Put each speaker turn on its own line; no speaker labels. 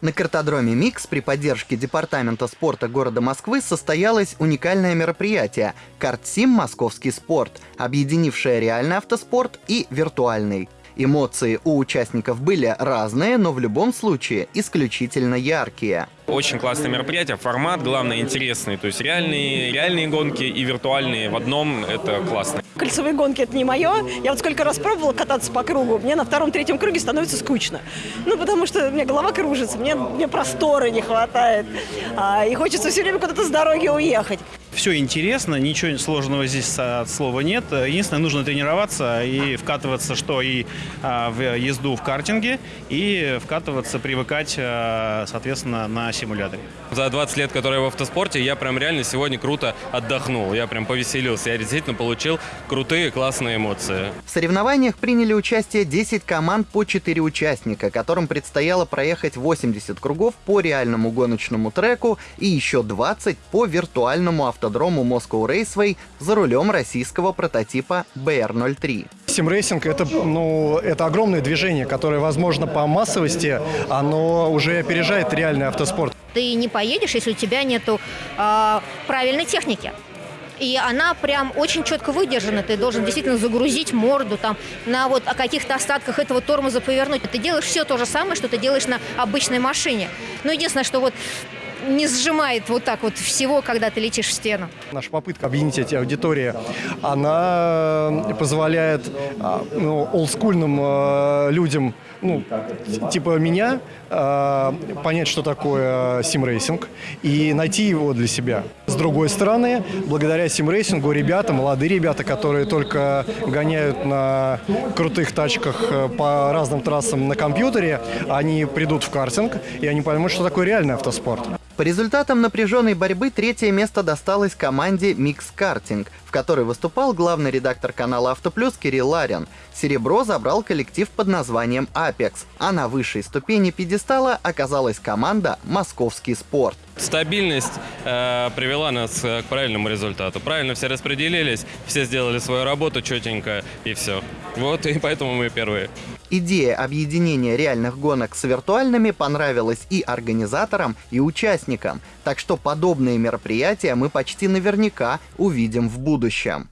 На картодроме «Микс» при поддержке Департамента спорта города Москвы состоялось уникальное мероприятие «Картсим Московский спорт», объединившее реальный автоспорт и виртуальный. Эмоции у участников были разные, но в любом случае исключительно яркие.
Очень классное мероприятие, формат, главное, интересный. То есть реальные, реальные гонки и виртуальные в одном, это классно.
Кольцевые гонки – это не мое. Я вот сколько раз пробовала кататься по кругу, мне на втором-третьем круге становится скучно. Ну, потому что у меня голова кружится, мне, мне просторы не хватает. А, и хочется все время куда-то с дороги уехать.
Все интересно, ничего сложного здесь от слова нет. Единственное, нужно тренироваться и вкатываться, что и а, в езду в картинге, и вкатываться, привыкать, а, соответственно, на симуляторе.
За 20 лет, которые я в автоспорте, я прям реально сегодня круто отдохнул. Я прям повеселился. Я действительно получил крутые, классные эмоции.
В соревнованиях приняли участие 10 команд по 4 участника, которым предстояло проехать 80 кругов по реальному гоночному треку и еще 20 по виртуальному автодрому Moscow Raceway за рулем российского прототипа BR-03.
Симрейсинг это, ну, это огромное движение, которое, возможно, по массовости, оно уже опережает реальный автоспорт.
Ты не поедешь, если у тебя нету э, правильной техники. И она прям очень четко выдержана. Ты должен действительно загрузить морду там на вот о каких-то остатках этого тормоза повернуть. Ты делаешь все то же самое, что ты делаешь на обычной машине. Но единственное, что вот не сжимает вот так вот всего, когда ты летишь в стену.
Наша попытка объединить эти аудитории, она позволяет а, ну, олдскульным э, людям, ну, типа меня, э, понять, что такое sim racing и найти его для себя. С другой стороны, благодаря симрейсингу ребята, молодые ребята, которые только гоняют на крутых тачках э, по разным трассам на компьютере, они придут в картинг, и они поймут, что такое реальный автоспорт.
По результатам напряженной борьбы третье место досталось команде Mix Karting, в которой выступал главный редактор канала Автоплюс Кирилл Ларин. Серебро забрал коллектив под названием Apex, а на высшей ступени пьедестала оказалась команда Московский спорт.
Стабильность э, привела нас к правильному результату. Правильно все распределились, все сделали свою работу четенько и все. Вот и поэтому мы первые.
Идея объединения реальных гонок с виртуальными понравилась и организаторам, и участникам, так что подобные мероприятия мы почти наверняка увидим в будущем.